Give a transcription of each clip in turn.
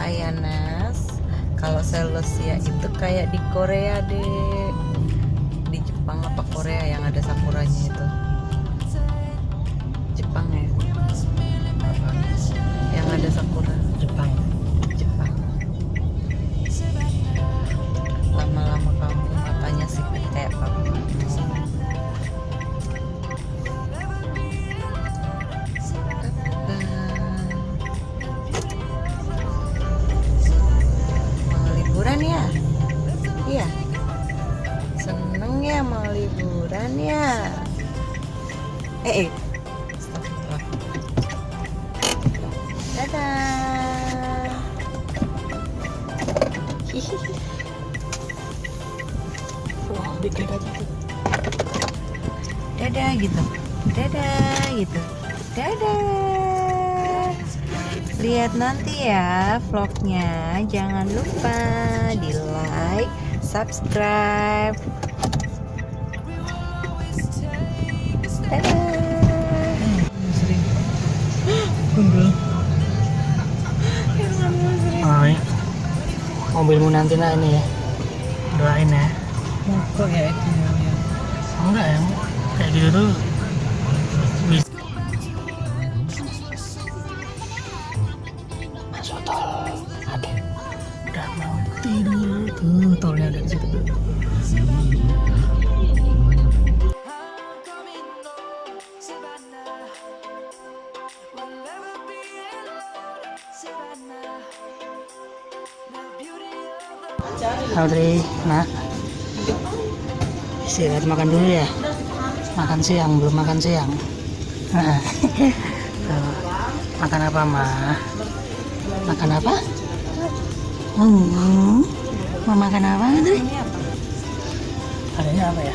Ayanas? Kalau Selosia itu kayak di Korea deh. Di Jepang apa Korea yang ada sakuranya itu? Eh, eh. Dadah. Dadah gitu. Dadah. Gitu dadah. Lihat nanti ya vlognya. Jangan lupa di like subscribe Mobilmu nanti nak ini ya. Doain ya. kok ya itu ya Oh, enggak ya. Kayak gitu tuh. Bisa. Masuk tol. Udah mau tidur. Tuh, tolnya ada di situ. Audrey, nak. Istirahat makan dulu ya. Makan siang, belum makan siang. Makan apa, Ma? Makan apa? Hmm. Mau makan apa, Audrey? Adanya apa ya?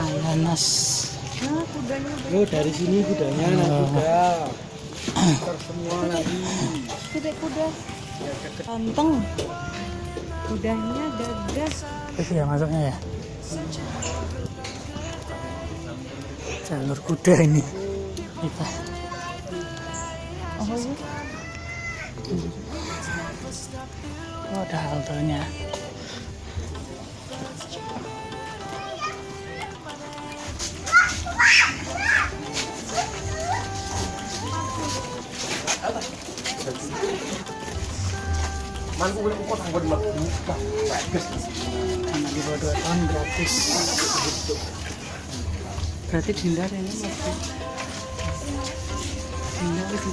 Ananas. Oh dari sini kudanya nanti udah Ntar semua nanti kuda-kuda ganteng kudanya gagah Itu ya masuknya ya. Jalur kuda ini. Kita. oh iya Oh, ada haltenya. Man udah kok tanggung di buka Bagus Anak di bawah 2 tahun gratis. berarti dinda ini masih dinda itu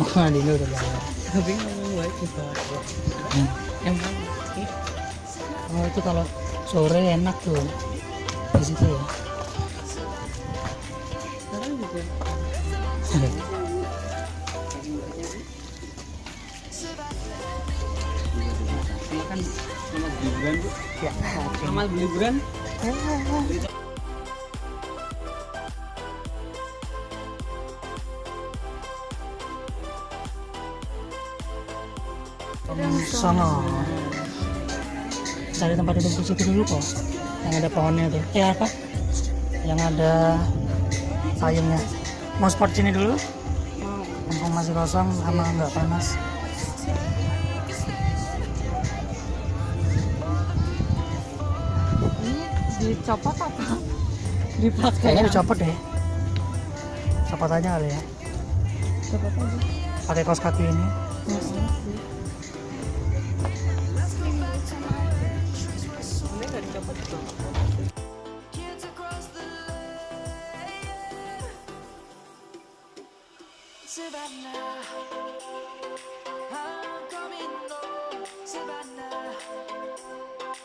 Oh, Dino udah bayar. tapi ngomong baik Hmm. Oh, itu kalau sore enak tuh. Di situ ya. sekarang juga kan selamat liburan bu. Ya. Selamat liburan Sono. cari tempat duduk di situ dulu kok yang ada pohonnya tuh eh apa? Yang ada payungnya. Mau sport sini dulu? Mumpung masih kosong sama nggak panas dicopot apa? Dipakai. kayaknya dicopot deh copot aja kali ya Copot aja. pakai kaos kaki ini Ini nggak dicopot itu. Savannah, I'm coming home, Savannah. Di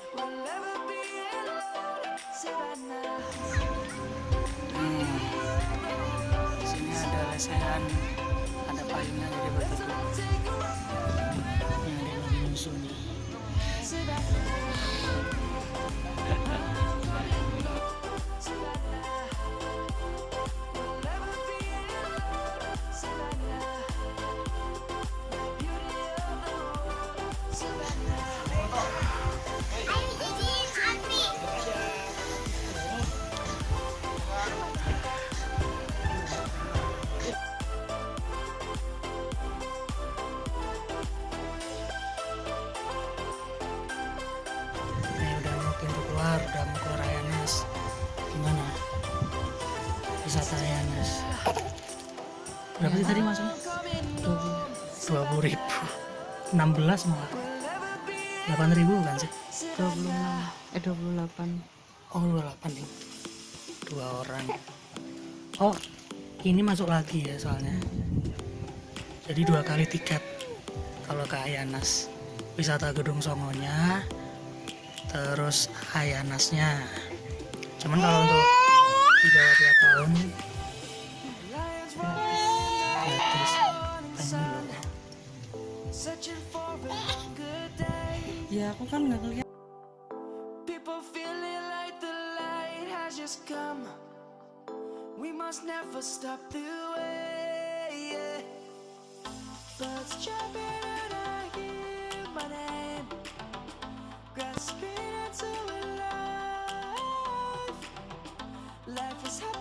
sini ada lesehan ada payungnya jadi buat duduk ini ada yang lagi tadi masuknya? Dua puluh ribu. Enam belas malah. Delapan ribu kan sih? 26 eh 28 Oh dua delapan nih. Dua orang. Oh ini masuk lagi ya soalnya. Jadi dua kali tiket kalau ke Ayanas. Wisata Gedung Songonya, terus Ayanasnya. Cuman kalau untuk di bawah dua tahun ya aku kan nggak kelihatan People feeling like the light has just come. We must never stop the way. Yeah. Birds jumping and I hear my name, grasping into life. Life is happy,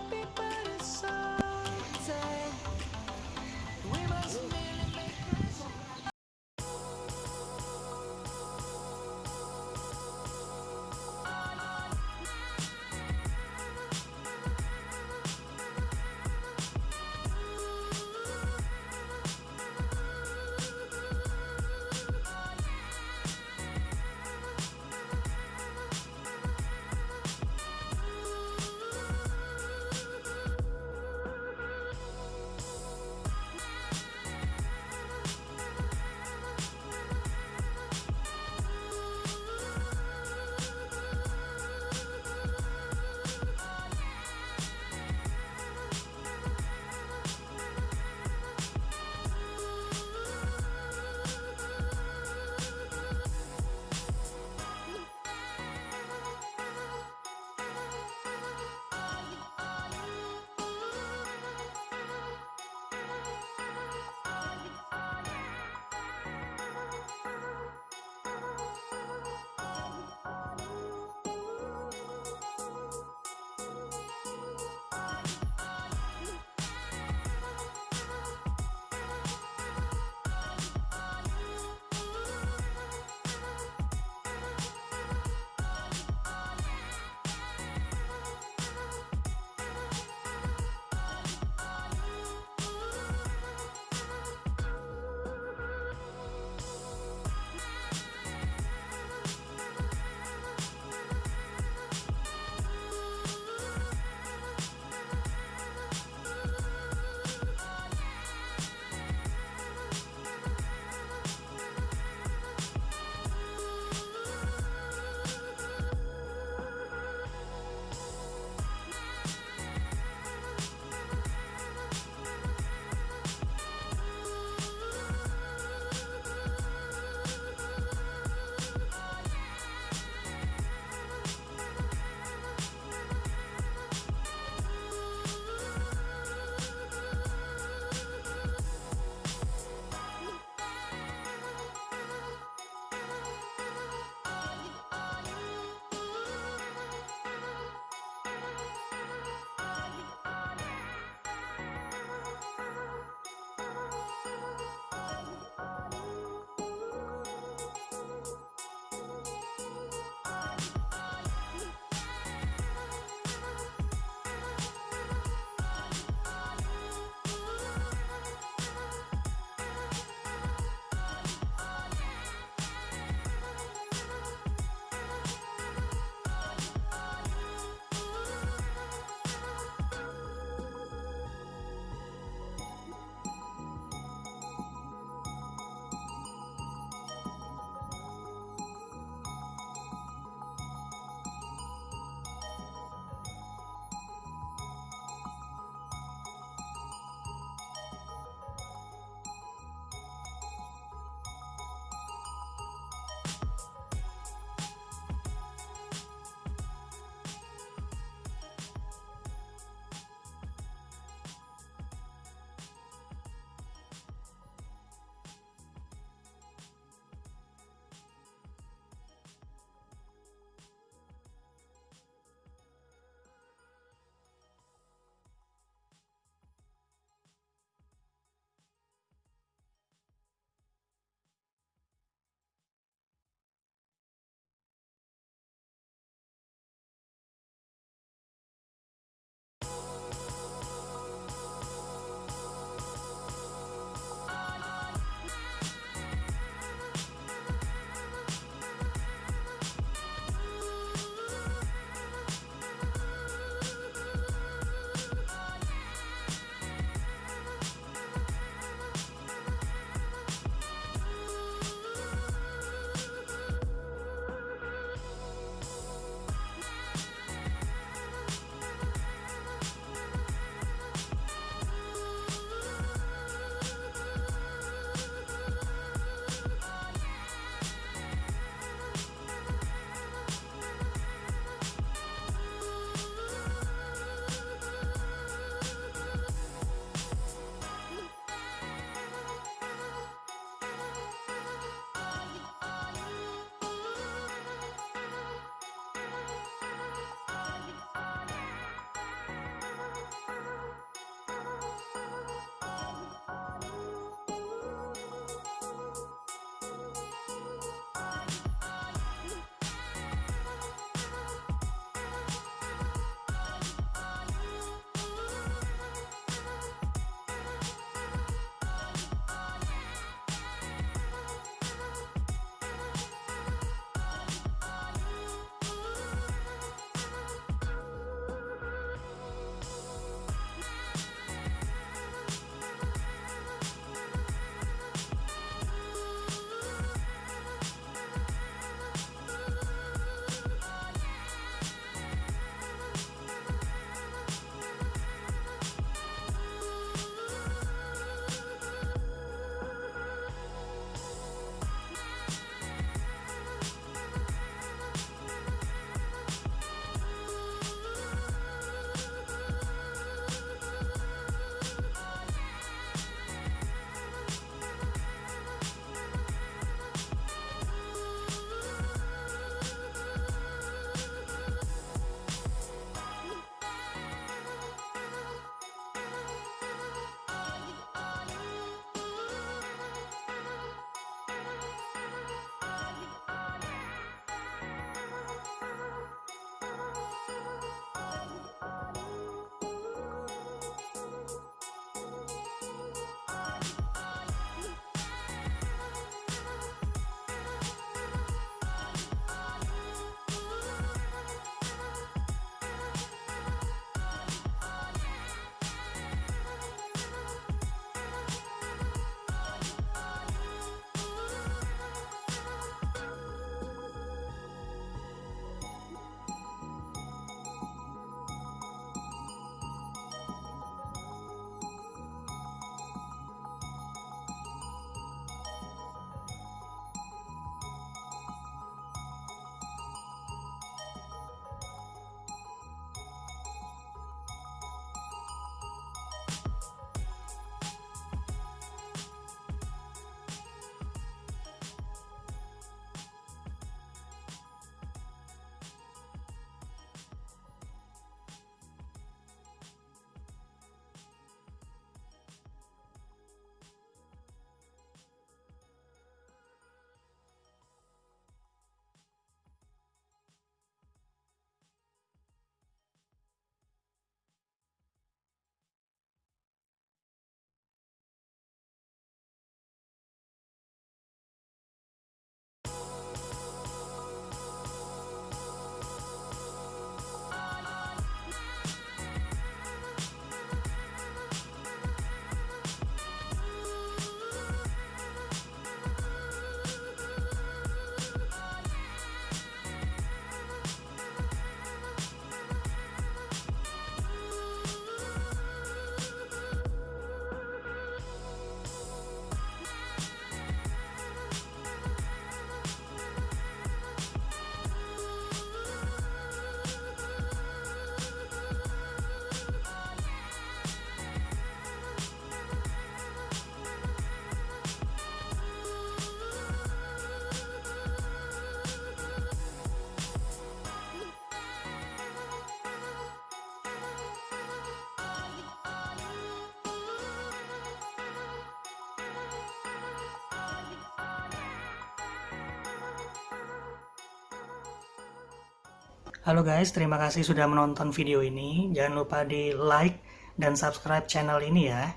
Halo guys, terima kasih sudah menonton video ini. Jangan lupa di like dan subscribe channel ini ya.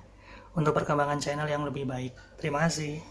Untuk perkembangan channel yang lebih baik. Terima kasih.